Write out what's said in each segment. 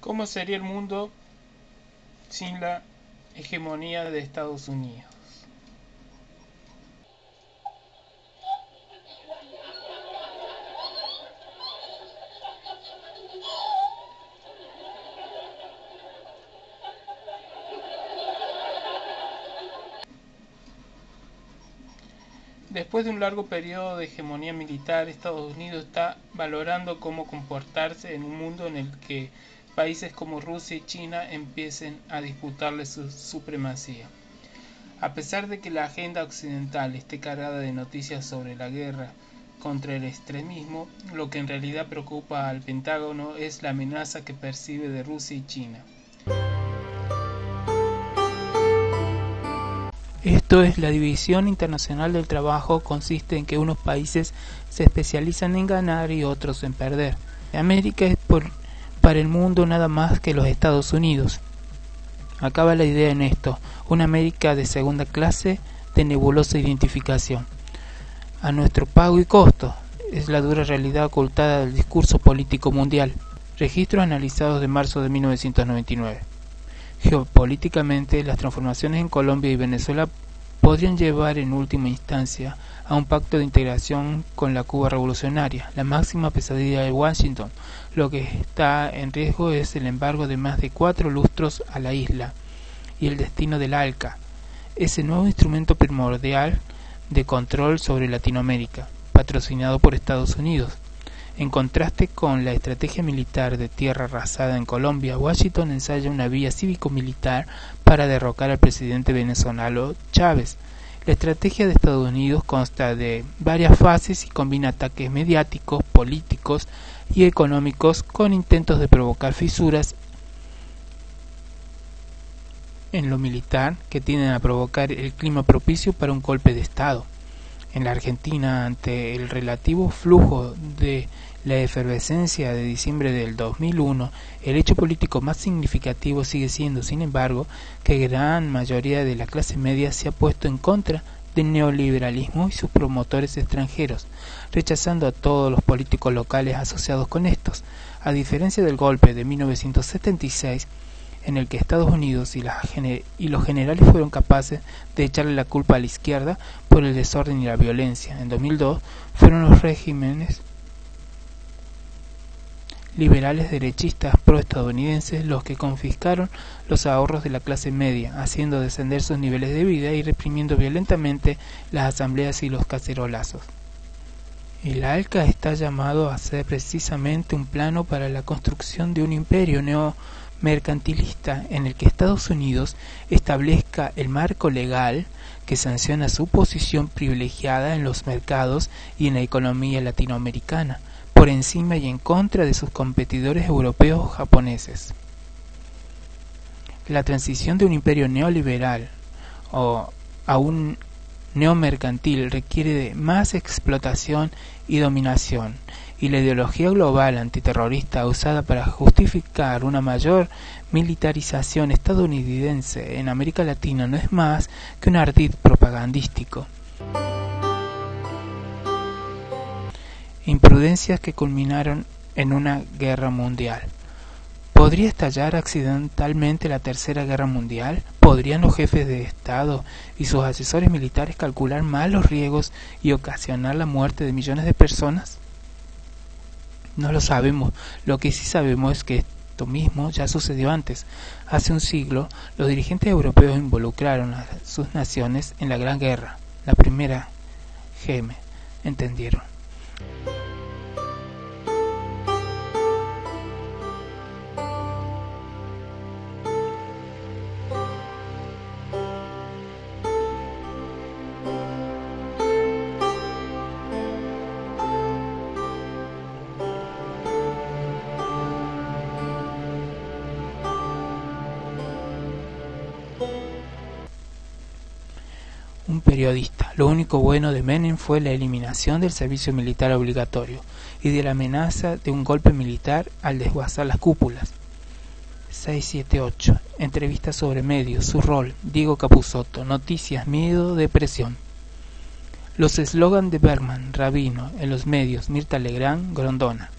¿Cómo sería el mundo sin la hegemonía de Estados Unidos? Después de un largo periodo de hegemonía militar, Estados Unidos está valorando cómo comportarse en un mundo en el que países como Rusia y China empiecen a disputarle su supremacía. A pesar de que la agenda occidental esté cargada de noticias sobre la guerra contra el extremismo, lo que en realidad preocupa al Pentágono es la amenaza que percibe de Rusia y China. Esto es la división internacional del trabajo, consiste en que unos países se especializan en ganar y otros en perder. América es por, para el mundo nada más que los Estados Unidos. Acaba la idea en esto, una América de segunda clase de nebulosa identificación. A nuestro pago y costo es la dura realidad ocultada del discurso político mundial. Registros analizados de marzo de 1999. Geopolíticamente, las transformaciones en Colombia y Venezuela podrían llevar en última instancia a un pacto de integración con la Cuba revolucionaria, la máxima pesadilla de Washington. Lo que está en riesgo es el embargo de más de cuatro lustros a la isla y el destino del ALCA, ese nuevo instrumento primordial de control sobre Latinoamérica, patrocinado por Estados Unidos. En contraste con la estrategia militar de tierra arrasada en Colombia, Washington ensaya una vía cívico-militar para derrocar al presidente venezolano Chávez. La estrategia de Estados Unidos consta de varias fases y combina ataques mediáticos, políticos y económicos con intentos de provocar fisuras en lo militar que tienden a provocar el clima propicio para un golpe de Estado. En la Argentina, ante el relativo flujo de la efervescencia de diciembre del 2001, el hecho político más significativo sigue siendo, sin embargo, que gran mayoría de la clase media se ha puesto en contra del neoliberalismo y sus promotores extranjeros, rechazando a todos los políticos locales asociados con estos. A diferencia del golpe de 1976, en el que Estados Unidos y, los generales fueron capaces de echarle la culpa a la izquierda por el desorden y la violencia. En 2002 fueron los regímenes liberales derechistas pro-estadounidenses los que confiscaron los ahorros de la clase media, haciendo descender sus niveles de vida y reprimiendo violentamente las asambleas y los cacerolazos. El ALCA está llamado a ser precisamente un plano para la construcción de un imperio neo mercantilista en el que Estados Unidos establezca el marco legal que sanciona su posición privilegiada en los mercados y en la economía latinoamericana, por encima y en contra de sus competidores europeos o japoneses. La transición de un imperio neoliberal o a un neomercantil requiere de más explotación y dominación, y la ideología global antiterrorista usada para justificar una mayor militarización estadounidense en América Latina no es más que un ardid propagandístico. Imprudencias que culminaron en una guerra mundial. ¿Podría estallar accidentalmente la Tercera Guerra Mundial? ¿Podrían los jefes de Estado y sus asesores militares calcular mal los riesgos y ocasionar la muerte de millones de personas? No lo sabemos. Lo que sí sabemos es que esto mismo ya sucedió antes. Hace un siglo, los dirigentes europeos involucraron a sus naciones en la Gran Guerra, la primera GM. ¿Entendieron? Un periodista. Lo único bueno de Menem fue la eliminación del servicio militar obligatorio y de la amenaza de un golpe militar al desguazar las cúpulas. 678. Entrevista sobre medios, su rol, Diego Capusotto, noticias, miedo, depresión. Los eslogan de Bergman, Rabino, en los medios, Mirta Legrand, Grondona.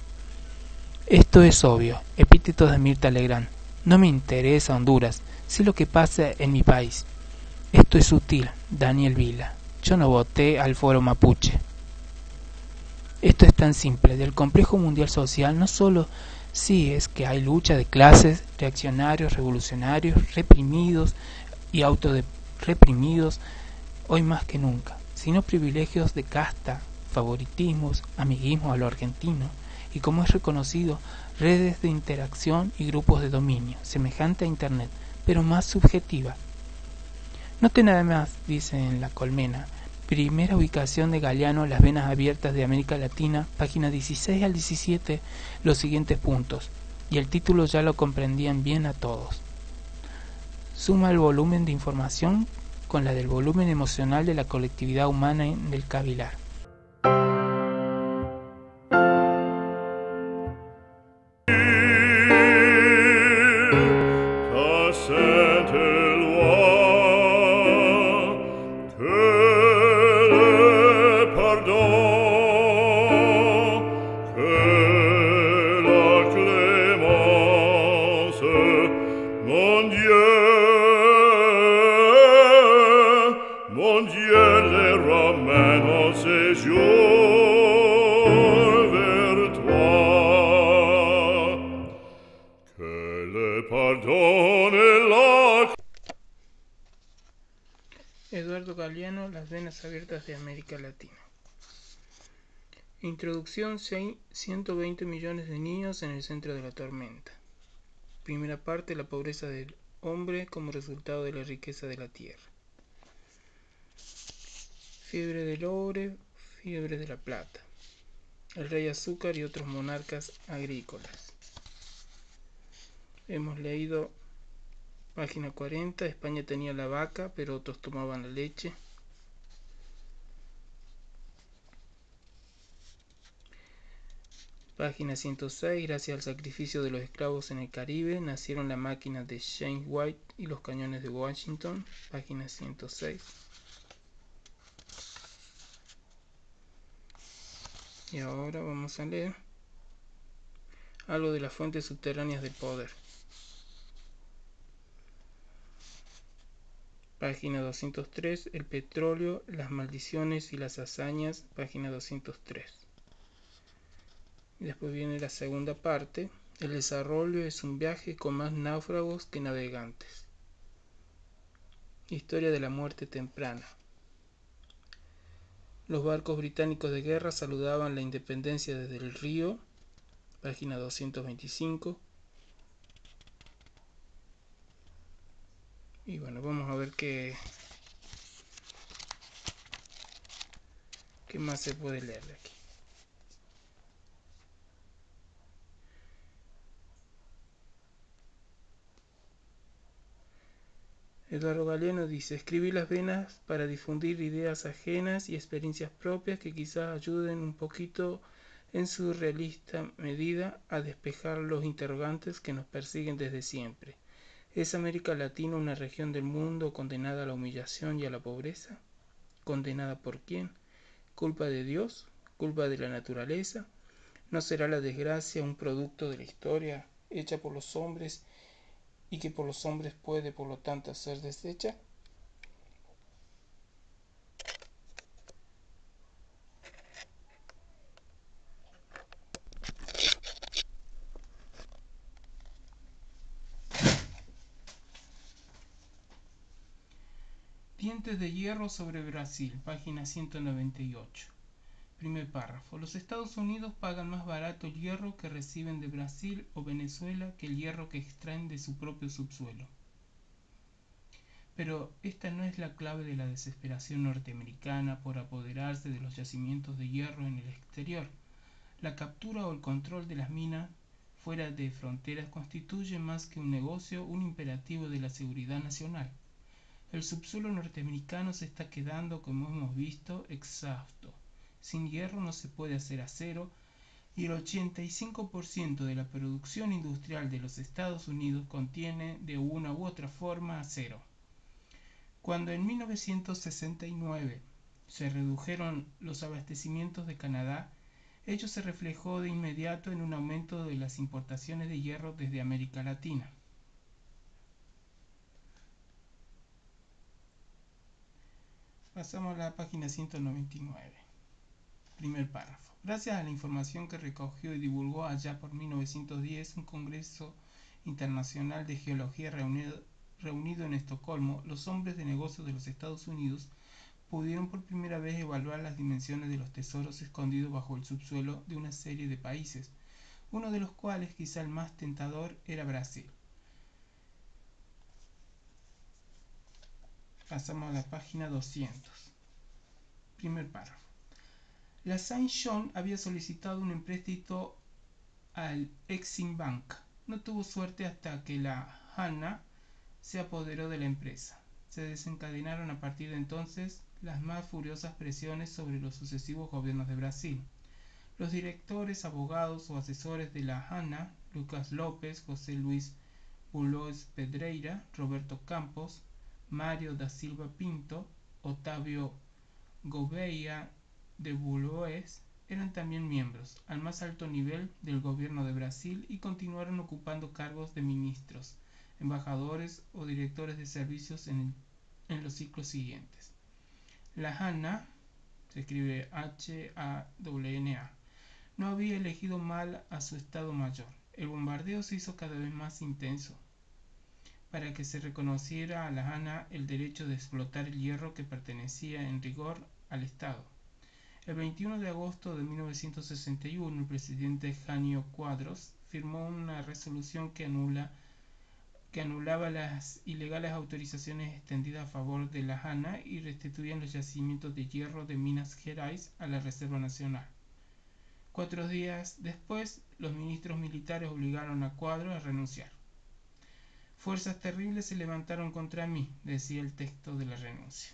Esto es obvio, epítetos de Mirta Legrand. No me interesa Honduras, sé lo que pasa en mi país. Esto es sutil, Daniel Vila. Yo no voté al foro mapuche. Esto es tan simple. Del complejo mundial social no solo sí es que hay lucha de clases, reaccionarios, revolucionarios, reprimidos y autoreprimidos, hoy más que nunca, sino privilegios de casta, favoritismos, amiguismo a lo argentino, y como es reconocido, redes de interacción y grupos de dominio, semejante a Internet, pero más subjetiva. Note nada más, dice en La Colmena, primera ubicación de Galeano, Las Venas Abiertas de América Latina, página 16 al 17, los siguientes puntos, y el título ya lo comprendían bien a todos. Suma el volumen de información con la del volumen emocional de la colectividad humana en el cavilar. Eduardo Galeano, Las Venas Abiertas de América Latina. Introducción 120 millones de niños en el centro de la tormenta. Primera parte, la pobreza del hombre como resultado de la riqueza de la tierra. Fiebre del oro, fiebre de la plata. El rey azúcar y otros monarcas agrícolas. Hemos leído Página 40. España tenía la vaca, pero otros tomaban la leche. Página 106. Gracias al sacrificio de los esclavos en el Caribe, nacieron la máquina de James White y los cañones de Washington. Página 106. Y ahora vamos a leer algo de las fuentes subterráneas del poder. Página 203. El petróleo, las maldiciones y las hazañas. Página 203. Y después viene la segunda parte. El desarrollo es un viaje con más náufragos que navegantes. Historia de la muerte temprana. Los barcos británicos de guerra saludaban la independencia desde el río. Página 225 y bueno vamos a ver qué qué más se puede leer de aquí Eduardo Galeano dice, escribí las venas para difundir ideas ajenas y experiencias propias que quizás ayuden un poquito en su realista medida a despejar los interrogantes que nos persiguen desde siempre. ¿Es América Latina una región del mundo condenada a la humillación y a la pobreza? ¿Condenada por quién? ¿Culpa de Dios? ¿Culpa de la naturaleza? ¿No será la desgracia un producto de la historia hecha por los hombres y que por los hombres puede por lo tanto ser deshecha? De hierro sobre Brasil, página 198. Primer párrafo. Los Estados Unidos pagan más barato el hierro que reciben de Brasil o Venezuela que el hierro que extraen de su propio subsuelo. Pero esta no es la clave de la desesperación norteamericana por apoderarse de los yacimientos de hierro en el exterior. La captura o el control de las minas fuera de fronteras constituye más que un negocio un imperativo de la seguridad nacional. El subsuelo norteamericano se está quedando, como hemos visto, exhausto. Sin hierro no se puede hacer acero y el 85% de la producción industrial de los Estados Unidos contiene de una u otra forma acero. Cuando en 1969 se redujeron los abastecimientos de Canadá, Ello se reflejó de inmediato en un aumento de las importaciones de hierro desde América Latina. Pasamos a la página 199. Primer párrafo. Gracias a la información que recogió y divulgó allá por 1910 un Congreso Internacional de Geología reunido, reunido en Estocolmo, los hombres de negocios de los Estados Unidos pudieron por primera vez evaluar las dimensiones de los tesoros escondidos bajo el subsuelo de una serie de países, uno de los cuales, quizá el más tentador, era Brasil. Pasamos a la página 200. Primer párrafo. La Saint John había solicitado un empréstito al Exim Bank. No tuvo suerte hasta que la Hanna se apoderó de la empresa. Se desencadenaron a partir de entonces las más furiosas presiones sobre los sucesivos gobiernos de Brasil. Los directores, abogados o asesores de la Hanna, Lucas López, José Luis Bulloes Pedreira, Roberto Campos, Mario da Silva Pinto, Otavio Gouveia de Bulloes, eran también miembros, al más alto nivel, del gobierno de Brasil y continuaron ocupando cargos de ministros, embajadores o directores de servicios en, los ciclos siguientes. La Hanna, se escribe H-A-W-N-A, no había elegido mal a su Estado Mayor. El bombardeo se hizo cada vez más intenso para que se reconociera a la Hanna el derecho de explotar el hierro que pertenecía en rigor al Estado. El 21 de agosto de 1961, el presidente Janio Cuadros firmó una resolución que anula que anulaba las ilegales autorizaciones extendidas a favor de la Hanna y restituían los yacimientos de hierro de Minas Gerais a la Reserva Nacional. Cuatro días después, los ministros militares obligaron a Cuadro a renunciar. Fuerzas terribles se levantaron contra mí, decía el texto de la renuncia.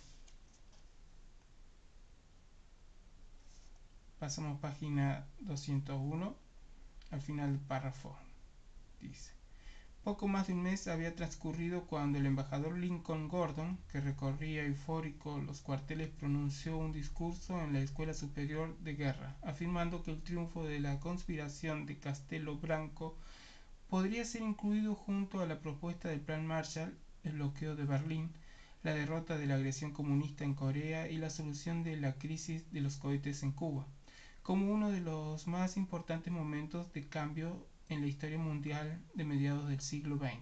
Pasamos página 201, al final del párrafo. Dice. Poco más de un mes había transcurrido cuando el embajador Lincoln Gordon, que recorría eufórico los cuarteles, pronunció un discurso en la Escuela Superior de Guerra, afirmando que el triunfo de la conspiración de Castelo Branco podría ser incluido junto a la propuesta del Plan Marshall, el bloqueo de Berlín, la derrota de la agresión comunista en Corea y la solución de la crisis de los cohetes en Cuba, como uno de los más importantes momentos de cambio en la historia mundial de mediados del siglo XX.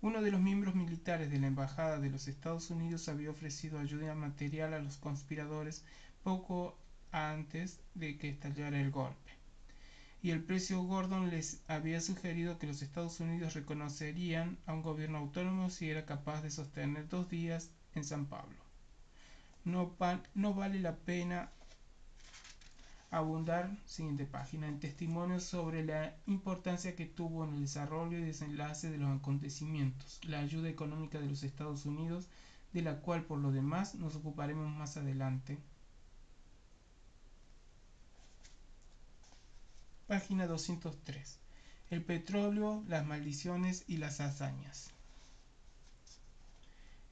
Uno de los miembros militares de la Embajada de los Estados Unidos había ofrecido ayuda material a los conspiradores poco antes de que estallara el golpe. Y el precio Gordon les había sugerido que los Estados Unidos reconocerían a un gobierno autónomo si era capaz de sostener dos días en San Pablo. No, vale la pena abundar, siguiente página, en testimonios sobre la importancia que tuvo en el desarrollo y desenlace de los acontecimientos, la ayuda económica de los Estados Unidos, de la cual por lo demás nos ocuparemos más adelante. Página 203. El petróleo, las maldiciones y las hazañas.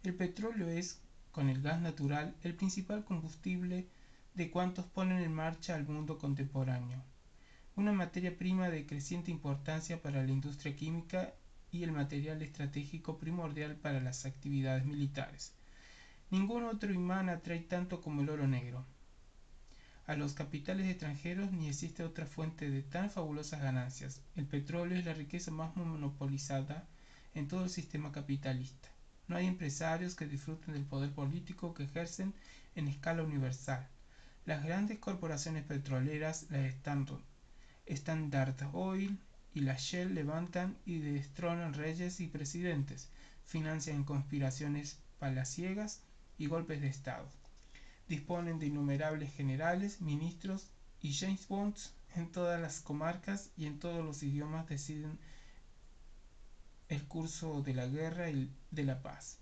El petróleo es, con el gas natural, el principal combustible de cuantos ponen en marcha al mundo contemporáneo, una materia prima de creciente importancia para la industria química y el material estratégico primordial para las actividades militares. Ningún otro imán atrae tanto como el oro negro. A los capitales extranjeros ni existe otra fuente de tan fabulosas ganancias. El petróleo es la riqueza más monopolizada en todo el sistema capitalista. No hay empresarios que disfruten del poder político que ejercen en escala universal. Las grandes corporaciones petroleras, la Standard Oil y la Shell levantan y destronan reyes y presidentes, financian conspiraciones palaciegas y golpes de Estado. Disponen de innumerables generales, ministros y James Bonds en todas las comarcas y en todos los idiomas deciden el curso de la guerra y de la paz.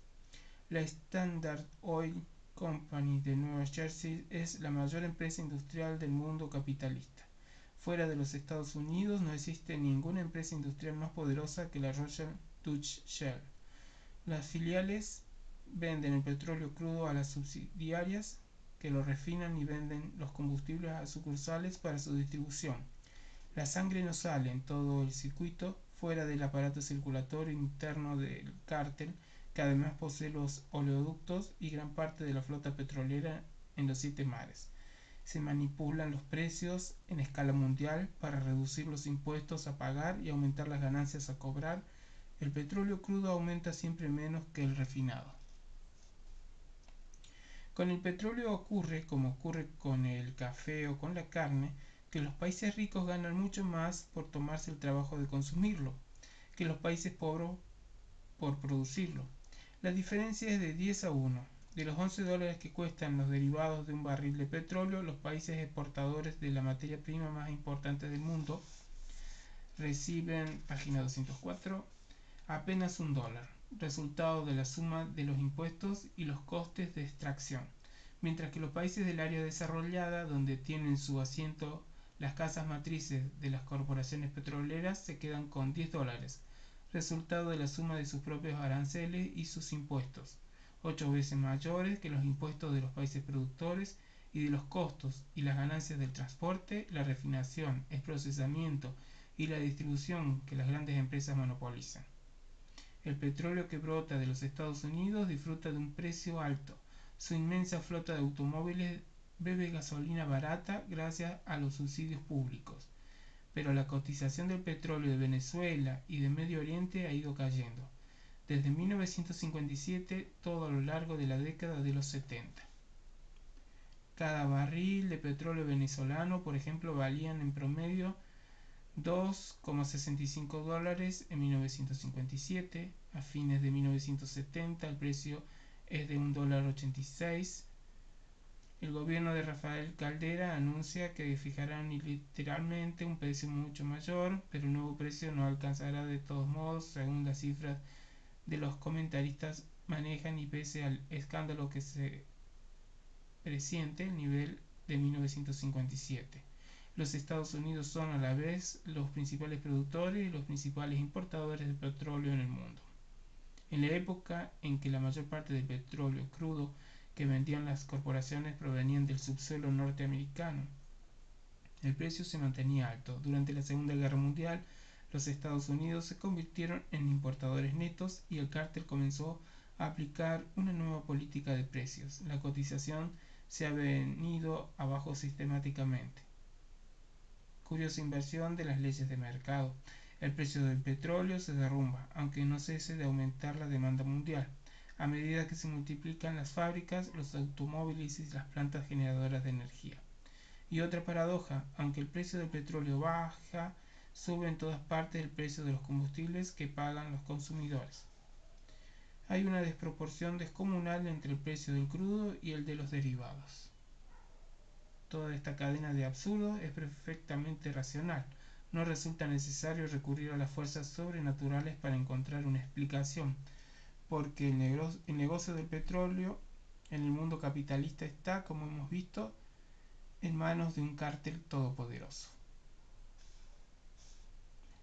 La Standard Oil Company de Nueva Jersey es la mayor empresa industrial del mundo capitalista. Fuera de los Estados Unidos no existe ninguna empresa industrial más poderosa que la Royal Dutch Shell. Las filiales venden el petróleo crudo a las subsidiarias que lo refinan y venden los combustibles a sucursales para su distribución. La sangre no sale en todo el circuito fuera del aparato circulatorio interno del cártel, que además posee los oleoductos y gran parte de la flota petrolera en los siete mares. Se manipulan los precios en escala mundial para reducir los impuestos a pagar y aumentar las ganancias a cobrar. El petróleo crudo aumenta siempre menos que el refinado. Con el petróleo ocurre, como ocurre con el café o con la carne, que los países ricos ganan mucho más por tomarse el trabajo de consumirlo que los países pobres por producirlo. La diferencia es de 10 a 1. De los 11 dólares que cuestan los derivados de un barril de petróleo, los países exportadores de la materia prima más importante del mundo reciben, página 204, apenas un dólar, resultado de la suma de los impuestos y los costes de extracción, mientras que los países del área desarrollada, donde tienen su asiento las casas matrices de las corporaciones petroleras se quedan con 10 dólares, resultado de la suma de sus propios aranceles y sus impuestos, ocho veces mayores que los impuestos de los países productores y de los costos y las ganancias del transporte, la refinación, el procesamiento y la distribución que las grandes empresas monopolizan. El petróleo que brota de los Estados Unidos disfruta de un precio alto. Su inmensa flota de automóviles bebe gasolina barata gracias a los subsidios públicos. Pero la cotización del petróleo de Venezuela y de Medio Oriente ha ido cayendo, desde 1957 todo a lo largo de la década de los 70. Cada barril de petróleo venezolano, por ejemplo, valían en promedio 2,65 dólares en 1957. A fines de 1970 el precio es de 1 dólar 86 el gobierno de Rafael Caldera anuncia que fijarán literalmente un precio mucho mayor, pero el nuevo precio no alcanzará de todos modos, según las cifras de los comentaristas manejan y pese al escándalo que se presiente el nivel de 1957. Los Estados Unidos son a la vez los principales productores y los principales importadores de petróleo en el mundo. En la época en que la mayor parte del petróleo crudo que vendían las corporaciones provenían del subsuelo norteamericano. El precio se mantenía alto. Durante la Segunda Guerra Mundial, los Estados Unidos se convirtieron en importadores netos y el cártel comenzó a aplicar una nueva política de precios. La cotización se ha venido abajo sistemáticamente. Curiosa inversión de las leyes de mercado. El precio del petróleo se derrumba, aunque no cese de aumentar la demanda mundial a medida que se multiplican las fábricas, los automóviles y las plantas generadoras de energía. Y otra paradoja, aunque el precio del petróleo baja, sube en todas partes el precio de los combustibles que pagan los consumidores. Hay una desproporción descomunal entre el precio del crudo y el de los derivados. Toda esta cadena de absurdos es perfectamente racional. No resulta necesario recurrir a las fuerzas sobrenaturales para encontrar una explicación porque el negocio, del petróleo en el mundo capitalista está, como hemos visto, en manos de un cártel todopoderoso.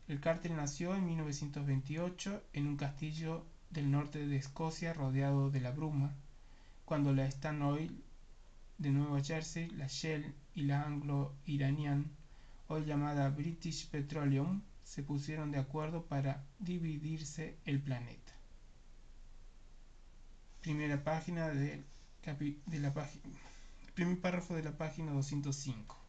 El cártel nació en 1928 en un castillo del norte de Escocia rodeado de la bruma, cuando la Stan Oil de Nueva Jersey, la Shell y la Anglo-Iranian, hoy llamada British Petroleum, se pusieron de acuerdo para dividirse el planeta. Primera página de, de la página primer párrafo de la página 205